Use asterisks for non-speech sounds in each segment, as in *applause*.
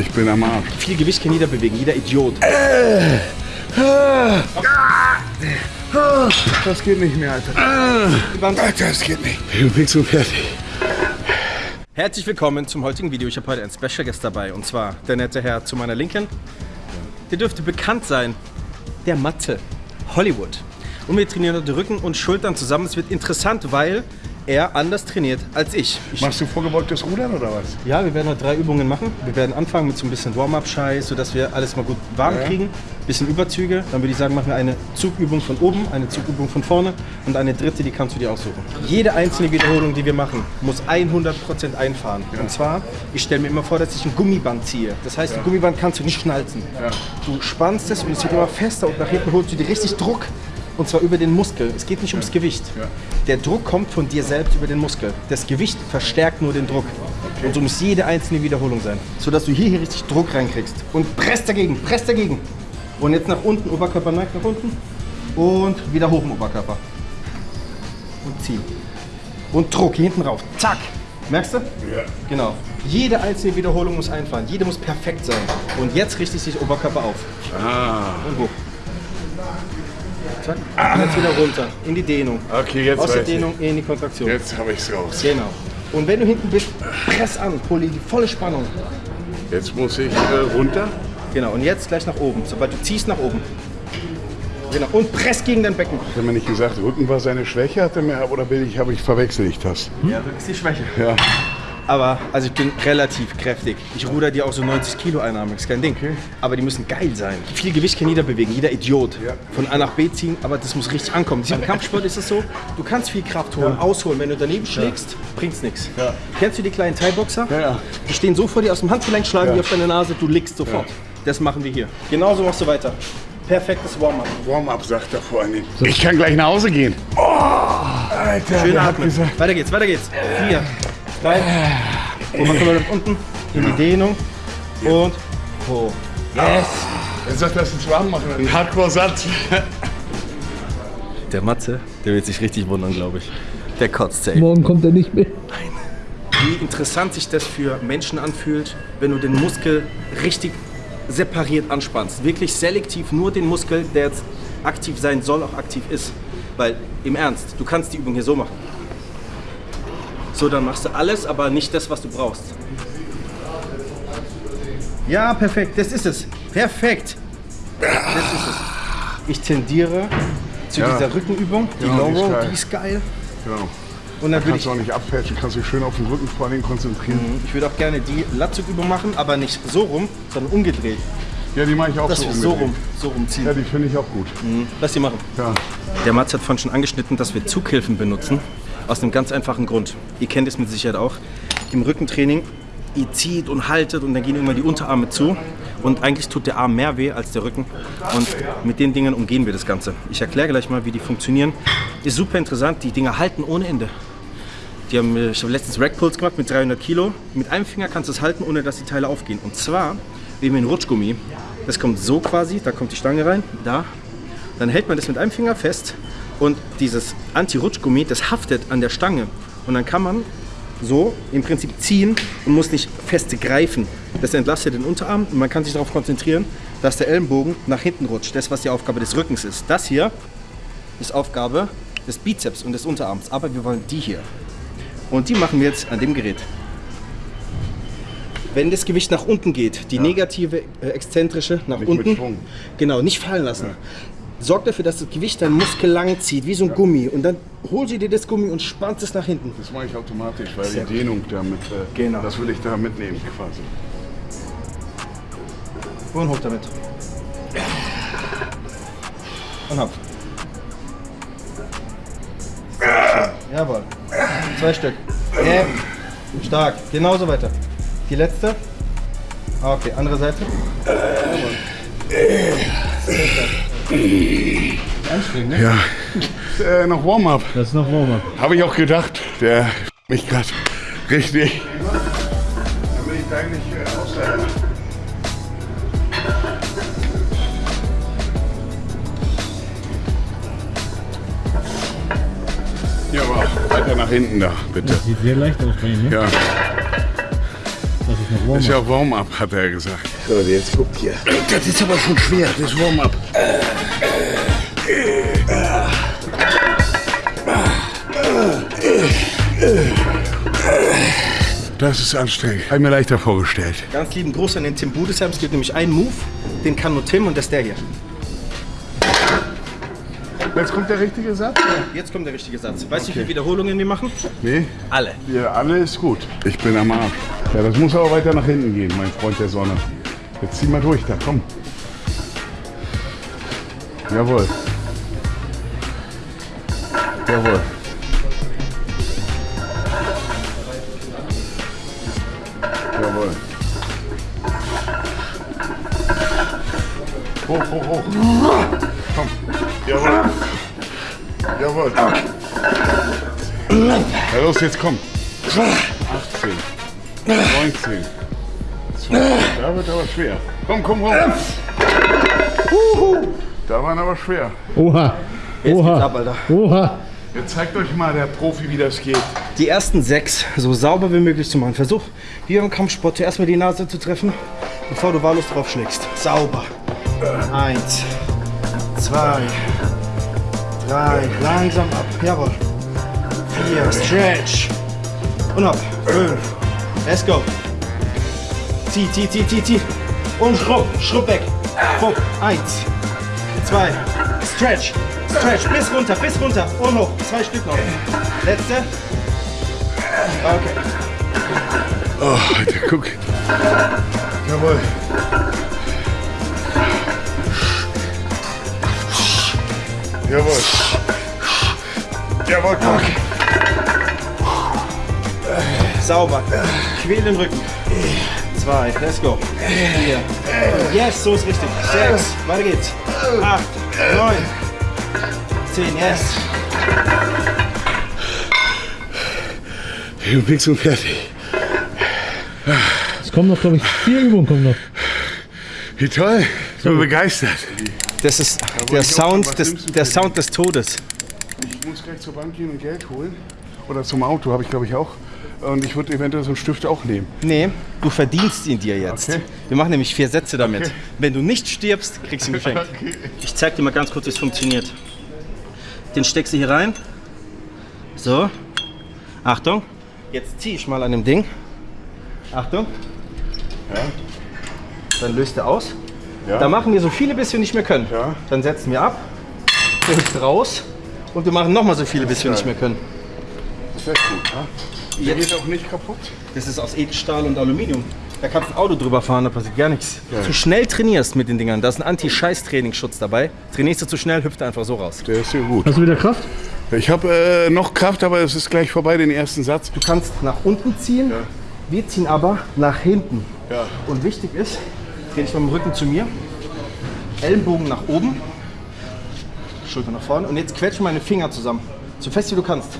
Ich bin am Arsch. Viel Gewicht kann jeder bewegen, jeder Idiot. Das geht nicht mehr, Alter. Das geht nicht. Ich bin und fertig. Herzlich willkommen zum heutigen Video. Ich habe heute einen Special Guest dabei und zwar der nette Herr zu meiner Linken. Der dürfte bekannt sein, der Mathe, Hollywood. Und wir trainieren heute Rücken und Schultern zusammen. Es wird interessant, weil er anders trainiert als ich. ich Machst du vorgebeugtes Rudern oder was? ja, wir werden heute drei Übungen machen. Wir werden anfangen mit so ein bisschen Warm-Up-Scheiß, sodass wir alles mal gut warm Ja. kriegen. Bisschen Überzüge. Dann würde ich sagen, machen wir eine Zugübung von oben, eine Zugübung von vorne und eine dritte, die kannst du dir aussuchen. Jede einzelne Wiederholung, die wir machen, muss 100% einfahren. Und zwar, ich stelle mir immer vor, dass ich ein Gummiband ziehe. Das heißt, ein Gummiband kannst du nicht schnalzen. Du spannst es und es wird immer fester und nach hinten holst du dir richtig Druck. Und zwar über den Muskel. Es geht nicht ums Gewicht. Der Druck kommt von dir selbst über den Muskel. Das Gewicht verstärkt nur den Druck. Und so muss jede einzelne Wiederholung sein. Sodass du hier, hier richtig Druck reinkriegst. Und presst dagegen, presst dagegen. Und jetzt nach unten, Oberkörper neigt nach unten. Und wieder hoch im Oberkörper. Und ziehen. Und Druck hier hinten rauf. Zack. Merkst du? Ja. Genau. Jede einzelne Wiederholung muss einfahren. Jede muss perfekt sein. Und jetzt richtig sich Oberkörper auf. Ah. Und hoch. Zack. Und jetzt wieder runter. In die Dehnung. Okay, jetzt Aus der weiß ich. Dehnung in die Kontraktion. Jetzt habe ich's raus. Genau. Und wenn du hinten bist, press an, hol die volle Spannung. Jetzt muss ich äh, runter. Genau. Und jetzt gleich nach oben. Sobald du ziehst, nach oben. Genau. Und press gegen dein Becken. Hat er mir nicht gesagt, Rücken war seine Schwäche, hat er mir, oder bin ich, habe ich verwechsel ich das? Ja, das ist die Schwäche. Ja. Aber, also ich bin relativ kräftig. Ich ruder dir auch so 90 Kilo einarmig, ist kein Ding. Aber die müssen geil sein. Viel Gewicht kann jeder bewegen, jeder Idiot. Ja. Von A nach B ziehen, aber das muss richtig ankommen. Im Kampfsport ist es so, du kannst viel Kraft holen, ausholen. Wenn du daneben schlägst, bringt's nichts. Ja. Kennst du die kleinen Thai-Boxer? Ja, ja. Die stehen so vor dir aus dem Handgelenk, schlagen Ja. die auf deine Nase, du liegst sofort. Das machen wir hier. Genauso machst du weiter. Perfektes Warm-up. Warm-up, sagt er vor allem. Ich kann gleich nach Hause gehen. Oh, Alter, Schön atmen. gesagt. Weiter geht's, weiter geht's. Vier, drei, Oberkörper nach unten, in die Dehnung und hoch. Yes! Er sagt, das ist warm machen. Ein Hardcore-Satz. Der Matze, der wird sich richtig wundern, glaube ich. Der kotzt safe. Morgen kommt er nicht mehr. Wie interessant sich das für Menschen anfühlt, wenn du den Muskel richtig separiert anspannst. Wirklich selektiv nur den Muskel, der jetzt aktiv sein soll, auch aktiv ist. Weil im Ernst, du kannst die Übung hier so machen. So, dann machst du alles, aber nicht das, was du brauchst. Ja, perfekt, das ist es. Perfekt. Das ist es. Ich tendiere zu Ja. dieser Rückenübung, die Ja, Low die ist Row, geil. die ist geil. Genau. Und dann würde Kannst du auch nicht abfälschen, kannst dich schön auf den Rücken vor allem konzentrieren. Ich würde auch gerne die Latzugübung machen, aber nicht so rum, sondern umgedreht. Ja, die mache ich auch Dass so wir so umgedreht. rum, so rumziehen. Ja, die finde ich auch gut. Lass die machen. Ja. Der Mats hat vorhin schon angeschnitten, dass wir Zughilfen benutzen. Aus einem ganz einfachen Grund. Ihr kennt es mit Sicherheit auch. Im Rückentraining, ihr zieht und haltet und dann gehen immer die Unterarme zu. Und eigentlich tut der Arm mehr weh als der Rücken. Und mit den Dingen umgehen wir das Ganze. Ich erkläre gleich mal, wie die funktionieren. Ist super interessant. Die Dinger halten ohne Ende. Die haben, äh, ich habe letztens Rackpulls gemacht mit 300 Kilo. Mit einem Finger kannst du es halten, ohne dass die Teile aufgehen. Und zwar, hier einen Rutschgummi. Das kommt so quasi, da kommt die Stange rein, da. Dann hält man das mit einem Finger fest und dieses Anti-Rutschgummi, das haftet an der Stange. Und dann kann man so im Prinzip ziehen und muss nicht fest greifen. Das entlastet den Unterarm und man kann sich darauf konzentrieren, dass der Ellenbogen nach hinten rutscht. Das, was die Aufgabe des Rückens ist. Das hier ist Aufgabe des Bizeps und des Unterarms. Aber wir wollen die hier. Und die machen wir jetzt an dem Gerät. Wenn das Gewicht nach unten geht, die negative, äh, exzentrische nach Nicht unten, genau, nicht fallen lassen. Sorg dafür, dass das Gewicht deinen Muskel lang zieht, wie so ein Gummi. Und dann holst du dir das Gummi und spannst es nach hinten. Das mache ich automatisch, weil Sehr die Dehnung damit, äh, Genau. das will ich da mitnehmen quasi. Und hoch damit. Und hab. Jawohl. Zwei Stück. Ja. Stark. Genauso weiter. Die letzte. Ah, Okay, andere Seite. Jawohl. Sehr stark. Anstrengend, ne? Ja. äh, noch Warm-up. Das ist noch Warm-up. Habe ich auch gedacht. Der mich gerade richtig. Damit ich da nicht äh. Ja, aber weiter nach hinten da, bitte. Das sieht sehr leicht aus bei Ihnen, ne? Ja, Das ist noch ist ja Warm-up, hat er gesagt. So, jetzt guckt hier. Das ist aber schon schwer, das Warm-up. Das ist anstrengend. Habe ich mir leichter vorgestellt. Ganz lieben Gruß an den Tim Budesheim. Es gibt nämlich einen Move, den kann nur Tim und das ist der hier. Jetzt kommt der richtige Satz? Jetzt kommt der richtige Satz. Weißt du, wie viele Wiederholungen wir machen? Nee, Alle. ja, alle ist gut. Ich bin am Arsch. Ja, das muss aber weiter nach hinten gehen, mein Freund der Sonne. Jetzt zieh mal durch da, komm. Jawohl. Jawohl. Jawohl. Hoch, hoch, hoch. Komm. Jawohl. Jawohl. Ja, los, jetzt komm. 18. 19. 20. Da wird aber schwer. Komm, komm, komm. Da waren aber schwer. Oha. Jetzt geht's Oha. ab, Alter. Oha. Jetzt zeigt euch mal der Profi, wie das geht. Die ersten sechs so sauber wie möglich zu machen. Versuch, wie beim Kampfsport, zuerst mal die Nase zu treffen, bevor du wahllos draufschlägst. Sauber. Eins, zwei, drei, langsam ab. Jawohl. Vier, stretch. Und ab. Fünf. Let's go. Zieh, zieh, zieh, zieh, zieh. Und schrubb, schrubb weg. Bumm. Eins, zwei, stretch, stretch, bis runter, bis runter und hoch. Zwei Stück noch. Letzte. Okay. Oh, Alter, guck. Jawohl. Jawohl. Jawohl, komm. Sauber. Quäl den Rücken. Zwei, let's go. Vier. Yes, so ist richtig. Sechs, weiter geht's. Acht, neun, zehn, yes. Ich bin fix und fertig. Es kommen noch, glaube ich, vier Übungen kommen noch. Wie toll. Ich bin begeistert. Das ist der Sound des, der Sound des Todes. Ich muss gleich zur Bank gehen und Geld holen. Oder zum Auto, habe ich glaube ich auch. Und ich würde eventuell so einen Stift auch nehmen. Nee, du verdienst ihn dir jetzt. Okay. Wir machen nämlich vier Sätze damit. Okay. Wenn du nicht stirbst, kriegst du ihn geschenkt. *laughs* Okay. Ich zeig dir mal ganz kurz, wie es funktioniert. Den steckst du hier rein. So. Achtung. Jetzt ziehe ich mal an dem Ding. Achtung. Ja. Dann löst er aus. Ja. Da machen wir so viele, bis wir nicht mehr können. Ja. Dann setzen wir ab, hilft raus und wir machen nochmal so viele, bis wir nicht mehr können. Das ist echt gut. Ja? Der geht auch nicht kaputt. Das ist aus Edelstahl und Aluminium. Da kannst du ein Auto drüber fahren, da passiert gar nichts. Zu schnell trainierst mit den Dingern, da ist ein Anti-Scheiß-Trainingsschutz dabei. Trainierst du zu schnell, hüpft er einfach so raus. Der ist ja gut. Hast du wieder Kraft? Ich habe äh, noch Kraft, aber es ist gleich vorbei, den ersten Satz. Du kannst nach unten ziehen, wir ziehen aber nach hinten. Ja. Und wichtig ist, dreh dich mit dem Rücken zu mir, Ellenbogen nach oben, Schulter nach vorne und jetzt quetsch meine Finger zusammen, so fest wie du kannst.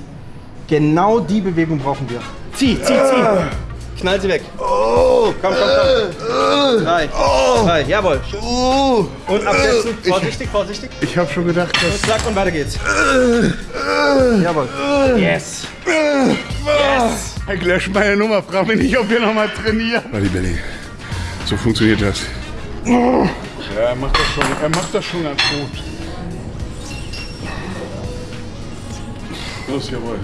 Genau die Bewegung brauchen wir. Zieh, zieh, zieh. Knall sie weg. Komm, komm, komm. Drei, zwei, jawohl. Und absetzen. Vorsichtig, vorsichtig. Ich habe schon gedacht, Und dass zack und weiter geht's. Jawohl. Yes. Yes. Herr Lösch meine Nummer. Frag mich nicht, ob wir noch mal trainieren. Warte, Belly. So funktioniert das. Ja, er macht das schon, er macht das schon ganz gut. Los, jawohl.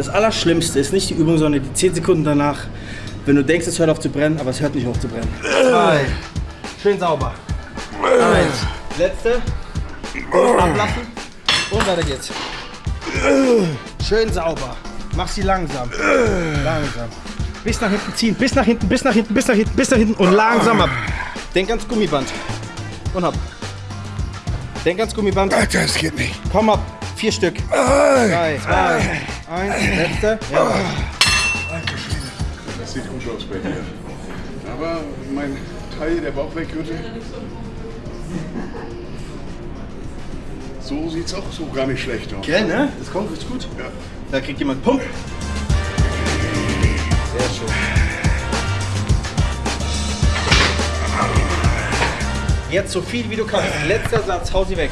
Das Allerschlimmste ist nicht die Übung, sondern die 10 Sekunden danach, wenn du denkst, es hört auf zu brennen, aber es hört nicht auf zu brennen. Zwei. Schön sauber. Eins. Letzte. Und ablassen. Und weiter geht's. Schön sauber. Mach sie langsam. Langsam. Bis nach hinten ziehen. Bis nach hinten, bis nach hinten, bis nach hinten, bis nach hinten. Und langsam ab. Denk ans Gummiband. Und ab. Denk ans Gummiband. Das geht nicht. Komm ab. Vier Stück. Drei, zwei, eins. Letzte. Ja. Das sieht gut aus bei dir. Aber mein Teil, der Bauchweggürtel. So sieht's auch so gar nicht schlecht aus. Gell, ne? Das kommt richtig gut. Ja. Da kriegt jemand Pump. Sehr schön. Jetzt so viel wie du kannst. Letzter Satz, hau sie weg.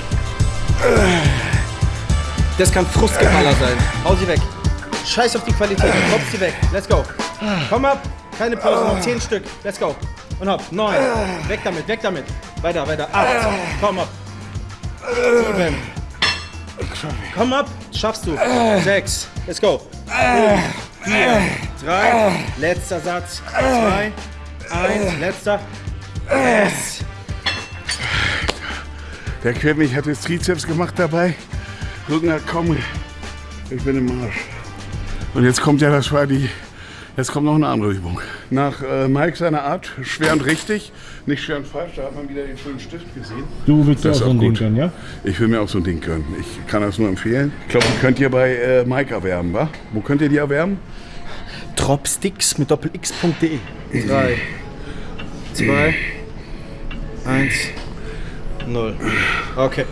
Das kann Frustgeballer sein. Hau sie weg. Scheiß auf die Qualität. Drops sie weg. Let's go. Komm ab. Keine Pause. Noch 10 Stück. Let's go. Und hopp. 9. Weg damit, weg damit. Weiter, weiter. 8. Komm ab. 7. Komm ab. Schaffst du. 6. Let's go. 4. 3. Letzter Satz. 2. 1. Letzter. Yes. Der quält mich, hat jetzt Trizeps gemacht dabei. Rücken hat komm, ich bin im Arsch. Und jetzt kommt ja, das war die, jetzt kommt noch eine andere Übung. Nach äh, Mike seiner Art, schwer und richtig, nicht schwer und falsch, da hat man wieder den schönen Stift gesehen. Du willst Das auch so ein Ding können, ja? Ich will mir auch so ein Ding gönnen. Ich kann das nur empfehlen. Ich glaube, die könnt ihr bei äh, Mike erwerben, wa? Wo könnt ihr die erwerben? Dropsticks mit doppelx.de. 3, 2, 1, 0. Okay.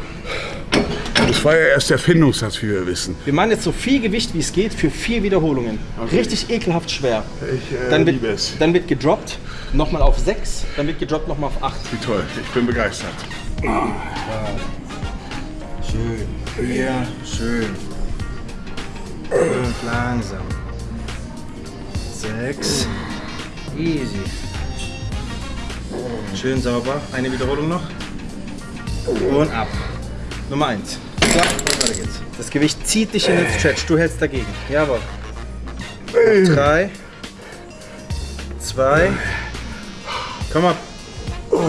Das war ja erst der Findungssatz, wie wir wissen. Wir machen jetzt so viel Gewicht wie es geht für vier Wiederholungen. Richtig ekelhaft schwer. Ich äh, Dann liebe wird, es. dann wird gedroppt, nochmal auf 6, dann wird gedroppt nochmal auf 8. Wie toll, ich bin begeistert. Schön. Hier, schön. Und langsam. 6. Easy. Schön sauber. Eine Wiederholung noch. Und ab. Nummer 1. So, weiter geht's. Das Gewicht zieht dich in den Stretch. Du hältst dagegen. Jawohl. 3. 2. Komm ab.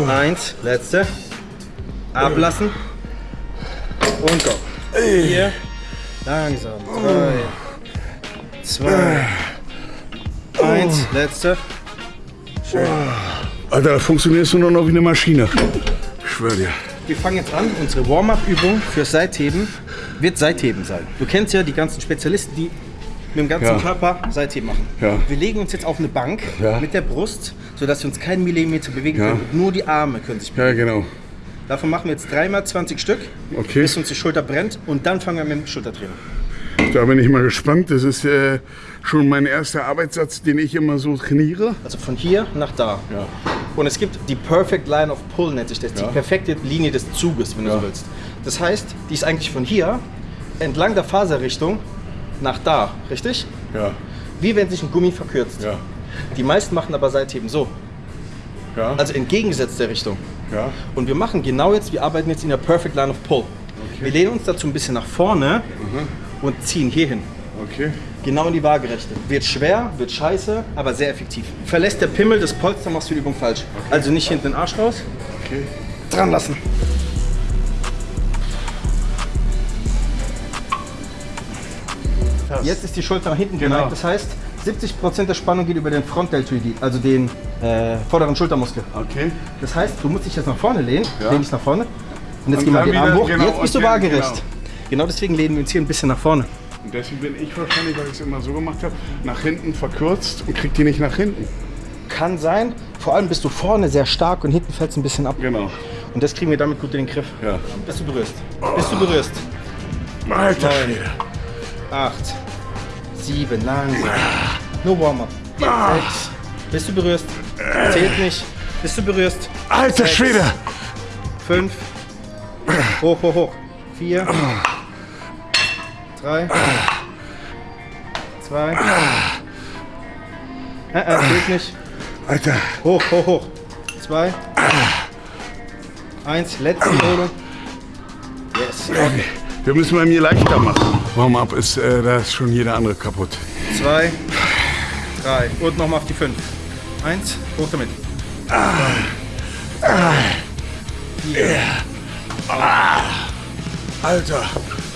1. Letzte. Ablassen. Und go. 4. Langsam. 3. 2. 1. Letzte. Alter, da funktionierst du nur noch wie eine Maschine. Ich schwör dir. Wir fangen jetzt an. Unsere Warm-up-Übung fürs Seitheben wird Seitheben sein. Du kennst ja die ganzen Spezialisten, die mit dem ganzen Ja. Körper Seitheben machen. Ja. Wir legen uns jetzt auf eine Bank Ja. mit der Brust, sodass wir uns keinen Millimeter bewegen können. Nur die Arme können sich bewegen. Ja, genau. Davon machen wir jetzt dreimal 20 Stück, Okay. bis uns die Schulter brennt. Und dann fangen wir mit dem Schultertraining. Da bin ich mal gespannt. Das ist äh, schon mein erster Arbeitssatz, den ich immer so trainiere. Also von hier nach da. Ja. Und es gibt die Perfect Line of Pull, nennt sich das. Ja. Die perfekte Linie des Zuges, wenn du Ja. so willst. Das heißt, die ist eigentlich von hier entlang der Faserrichtung nach da, richtig? Ja, Wie wenn sich ein Gummi verkürzt. ja, Die meisten machen aber Seitheben so, ja. also entgegengesetzt der Richtung. ja. Und wir machen genau jetzt, wir arbeiten jetzt in der Perfect Line of Pull. Wir lehnen uns dazu ein bisschen nach vorne Mhm. und ziehen hier hin. Okay. Genau in die Waagerechte. Wird schwer, wird scheiße, aber sehr effektiv. Verlässt der Pimmel das Polster, machst du die Übung falsch. Also nicht hinten den Arsch raus, Okay. dran lassen. Jetzt ist die Schulter nach hinten Genau. geneigt. Das heißt, 70% der Spannung geht über den Frontdeltoid, also den äh, vorderen Schultermuskel. Okay. Das heißt, du musst dich jetzt nach vorne lehnen, Ja. lehn dich nach vorne. Und jetzt Und gehen wir den Arm hoch. genau, jetzt bist du waagerecht. genau. Genau. deswegen lehnen wir uns hier ein bisschen nach vorne. Und deswegen bin ich wahrscheinlich, weil ich es immer so gemacht habe, nach hinten verkürzt und krieg die nicht nach hinten. Kann sein. Vor allem bist du vorne sehr stark und hinten fällt es ein bisschen ab. Genau. Und das kriegen wir damit gut in den Griff. Ja. Bist du berührst? Bist du berührst? Alter Neun. Schwede. Acht, sieben, langsam. Nur Warm-up. Sechs. Bist du berührst? Zählt nicht. Bist du berührst? Alter. Schwede. Fünf. Hoch, hoch, hoch. Vier. Drei. Zwei. Äh, äh, zählt nicht. Alter. Hoch, hoch, hoch. Zwei. Eins. Letzte Wiederholung. Yes. Okay. Wir müssen bei mir leichter machen. Warm-up ist, äh, da ist schon jeder andere kaputt. Zwei, drei und nochmal auf die fünf. Eins, hoch damit. Alter.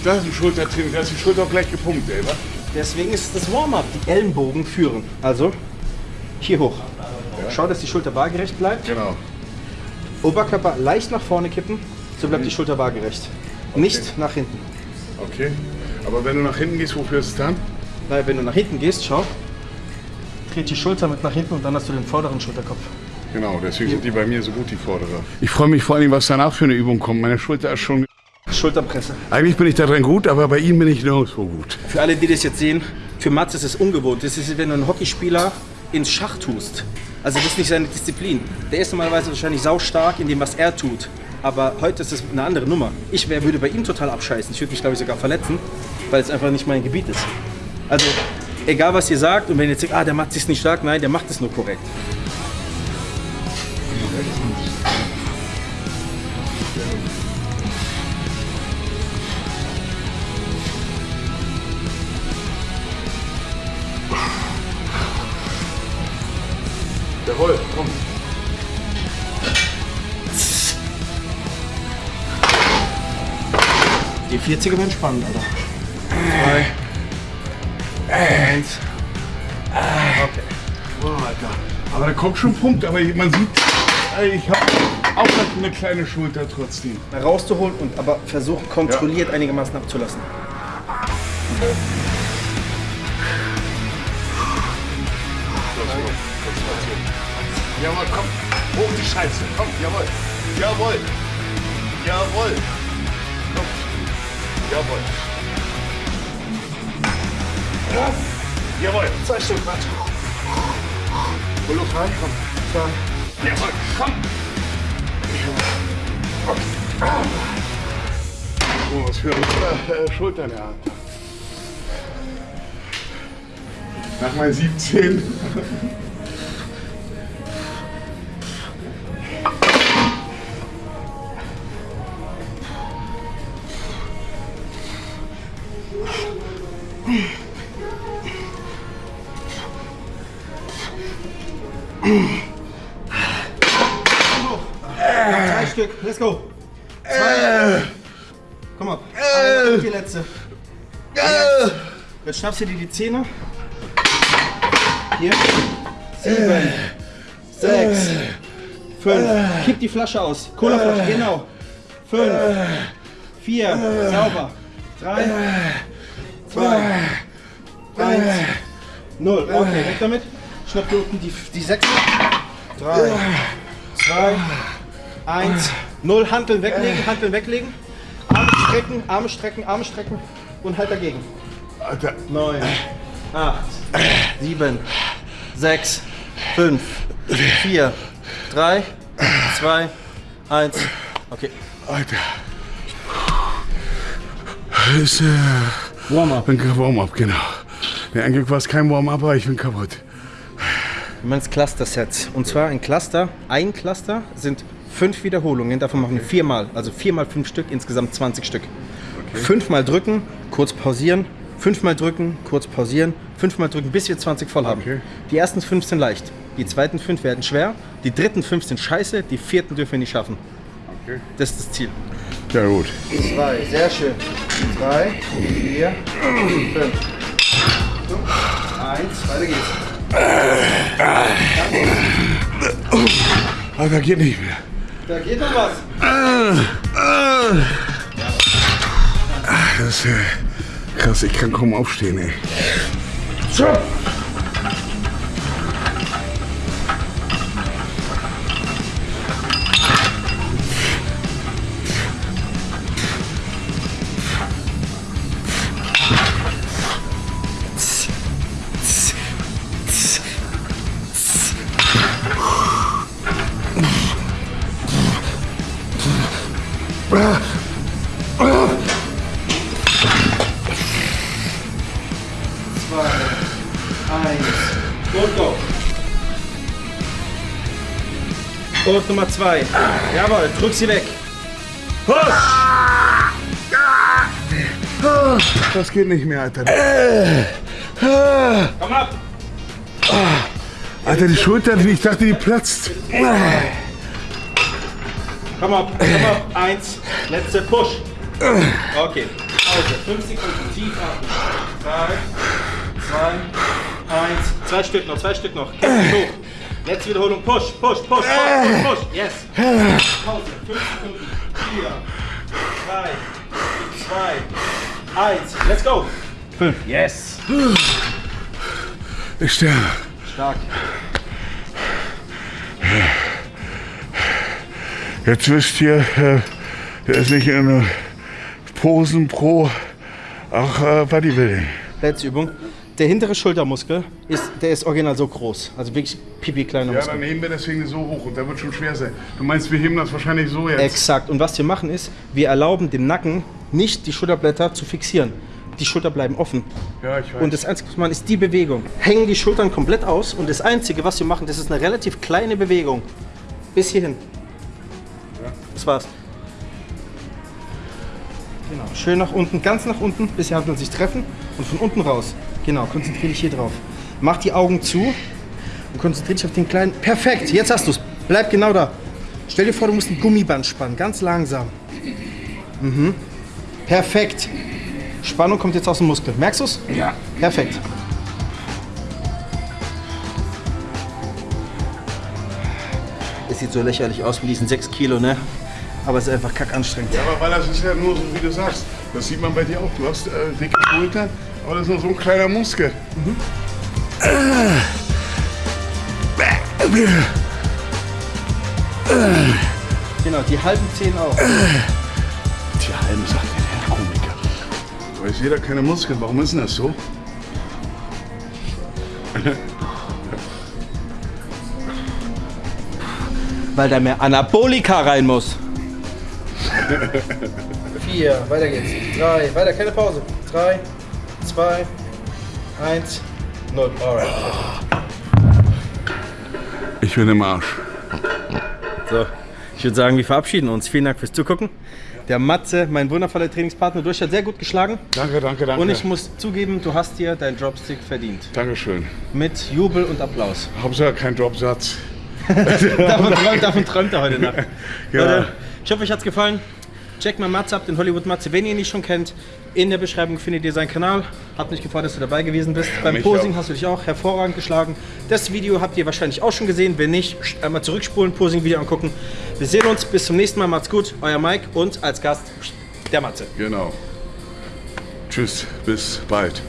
Das ist ein Schultertraining. Da ist die Schulter auch gleich gepumpt, ey. wa? Deswegen ist es das Warm-up. Die Ellenbogen führen. Also hier hoch. Schau, dass die Schulter waagerecht bleibt. Genau. Oberkörper leicht nach vorne kippen, so bleibt die Schulter waagerecht. Nicht nach hinten. Okay. Aber wenn du nach hinten gehst, wofür ist es dann? Weil wenn du nach hinten gehst, schau, dreht die Schulter mit nach hinten und dann hast du den vorderen Schulterkopf. Genau, deswegen sind die bei mir so gut, die Vordere. Ich freue mich vor allem, was danach für eine Übung kommt. Meine Schulter ist schon. Schulterpresse. Eigentlich bin ich da drin gut, aber bei ihm bin ich nirgendwo gut. Für alle, die das jetzt sehen, für Mats ist es ungewohnt. Das ist, wenn du einen Hockeyspieler ins Schach tust. Also das ist nicht seine Disziplin. Der ist normalerweise wahrscheinlich saustark in dem, was er tut. Aber heute ist es eine andere Nummer. Ich wär, würde bei ihm total abscheißen. Ich würde mich, glaube ich, sogar verletzen, weil es einfach nicht mein Gebiet ist. Also egal was ihr sagt, und wenn ihr jetzt sagt, ah, der macht es nicht stark, nein, der macht es nur korrekt. 40er werden spannend, Alter. Zwei. Eins. Okay. Oh, Alter. Aber da kommt schon ein Punkt, aber man sieht, ey, ich habe auch noch eine kleine Schulter trotzdem. Rauszuholen und aber versuchen, kontrolliert einigermaßen abzulassen. Jawohl, komm. Hoch die Scheiße. Komm, jawohl. Jawohl. Jawohl. Jawohl. Ja. Jawohl. Zwei Stück, warte. Hol Luft rein, komm. Zwei. Jawohl, komm. Oh, was für eine äh, Schulter in. Nach mal 17. Drei Stück, let's go. Zwei. Komm und die letzte. Jetzt. Jetzt schnappst du dir die Zähne. Hier. Sieben. Sechs. Fünf. Kipp die Flasche aus. Colaflasche, genau. Fünf. Vier. Sauber. Drei. Zwei. Eins. Null. Okay, weg damit. Schnapp dir unten die, die sechs. Drei. Zwei. Eins. Null. Hanteln weglegen. Hanteln weglegen. Arme strecken. Arme strecken. Arme strecken. Und halt dagegen. Alter. 9, 8, 7, 6, 5, 4, 3, 2, 1. Okay. Alter. Das ist äh, Warm-up. ein Warm-up, genau. Ja, eigentlich war es kein Warm-up, aber ich bin kaputt. Wir meinen Cluster-Sets. Und zwar ein Cluster, ein Cluster sind fünf Wiederholungen. Davon machen wir viermal. Also viermal fünf Stück, insgesamt 20 Stück. Fünfmal drücken, kurz pausieren. Fünfmal drücken, kurz pausieren. Fünfmal drücken, bis wir 20 voll haben. Okay. Die ersten fünf sind leicht. Die zweiten fünf werden schwer. Die dritten fünf sind scheiße. Die vierten dürfen wir nicht schaffen. Okay. Das ist das Ziel. Ja gut. Zwei, sehr schön. Drei, vier, fünf. Eins, weiter geht's. Alter, geht nicht mehr. Da geht noch was. Das ist äh, krass, ich kann kaum aufstehen, ey. Zwei, eins und go. Und Nummer zwei. Jawohl, drück sie weg. Das geht nicht mehr, Alter. Komm ab. Alter, die Schulter, ich dachte, die platzt. Komm ab, komm ab. Eins, letzte Push. Okay. Pause. Fünf Sekunden tief atmen. Drei, zwei, eins. Zwei Stück noch, zwei Stück noch. Kämpf dich hoch. Letzte Wiederholung. Push, push, push, push, push, push. Yes. Pause. Fünf Sekunden. Vier, drei, zwei, eins. Let's go. Fünf. Yes. Ich sterbe. Stark. Jetzt wisst ihr, äh, der ist nicht in Posen pro auch äh, Bodybuilding. Letzte Übung. Der hintere Schultermuskel ist, der ist original so groß. Also wirklich pipi kleiner Ja, Muskel. dann heben wir deswegen so hoch und der wird schon schwer sein. Du meinst, wir heben das wahrscheinlich so jetzt? Exakt. Und was wir machen ist, wir erlauben dem Nacken nicht die Schulterblätter zu fixieren. die Schulter bleiben offen. Ja, ich weiß. Und das Einzige, was man ist die Bewegung. Hängen die Schultern komplett aus und das Einzige, was wir machen, das ist eine relativ kleine Bewegung. Bis hierhin. Das war's. Genau. Schön nach unten, ganz nach unten, bis die Handeln sich treffen und von unten raus. Genau, konzentriere dich hier drauf. Mach die Augen zu und konzentriere dich auf den kleinen. Perfekt, jetzt hast du's. Bleib genau da. Stell dir vor, du musst ein Gummiband spannen, ganz langsam. Mhm. Perfekt. Spannung kommt jetzt aus dem Muskel. Merkst du's? ja. Perfekt. Es sieht so lächerlich aus mit diesen 6 Kilo, ne? Aber es ist einfach kackanstrengend. Ja, aber weil das ist ja nur so, wie du sagst. Das sieht man bei dir auch. Du hast äh, dicke Schultern, aber das ist nur so ein kleiner Muskel. Genau, die halben Zehen auch. Die halben sagt der Komiker. Aber ich sehe da keine Muskeln. Warum ist denn das so? Weil da mehr Anabolika rein muss. *laughs* Vier, weiter geht's. Drei, weiter, keine Pause. Drei, zwei, eins, null. Alright. Ich bin im Arsch. So, ich würde sagen, wir verabschieden uns. Vielen Dank fürs Zugucken. Der Matze, mein wundervoller Trainingspartner, du hast ja sehr gut geschlagen. Danke, danke, danke. Und ich muss zugeben, du hast dir deinen Dropstick verdient. Dankeschön. Mit Jubel und Applaus. Hauptsache kein Dropsatz. *laughs* davon, träumt, davon träumt er heute Nacht. Ja. Leute, ich hoffe, euch hat's gefallen. Checkt mal Matze ab, den Hollywood Matze, wenn ihr ihn nicht schon kennt. In der Beschreibung findet ihr seinen Kanal. Hat mich gefreut, dass du dabei gewesen bist. Beim mich Posing auch. hast du dich auch hervorragend geschlagen. Das Video habt ihr wahrscheinlich auch schon gesehen. Wenn nicht, einmal zurückspulen, Posing-Video angucken. Wir sehen uns. Bis zum nächsten Mal. Macht's gut. Euer Mike und als Gast der Matze. Genau. Tschüss, bis bald.